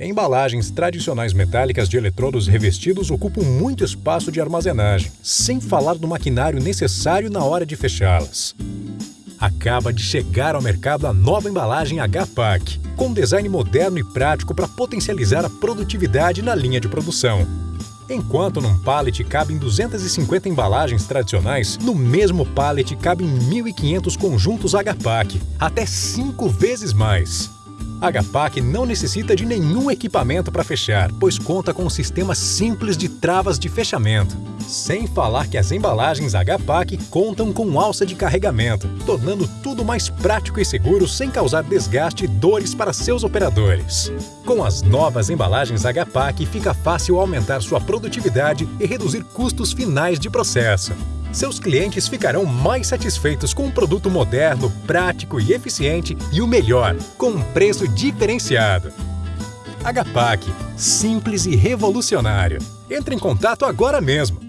Embalagens tradicionais metálicas de eletrodos revestidos ocupam muito espaço de armazenagem, sem falar do maquinário necessário na hora de fechá-las. Acaba de chegar ao mercado a nova embalagem HPAC, com design moderno e prático para potencializar a produtividade na linha de produção. Enquanto num pallet cabem 250 embalagens tradicionais, no mesmo pallet cabem 1.500 conjuntos HPAC, até 5 vezes mais. HPAC não necessita de nenhum equipamento para fechar, pois conta com um sistema simples de travas de fechamento. Sem falar que as embalagens HPAC contam com alça de carregamento, tornando tudo mais prático e seguro sem causar desgaste e dores para seus operadores. Com as novas embalagens HPAC, fica fácil aumentar sua produtividade e reduzir custos finais de processo seus clientes ficarão mais satisfeitos com um produto moderno, prático e eficiente e o melhor, com um preço diferenciado. HPAC, simples e revolucionário. Entre em contato agora mesmo.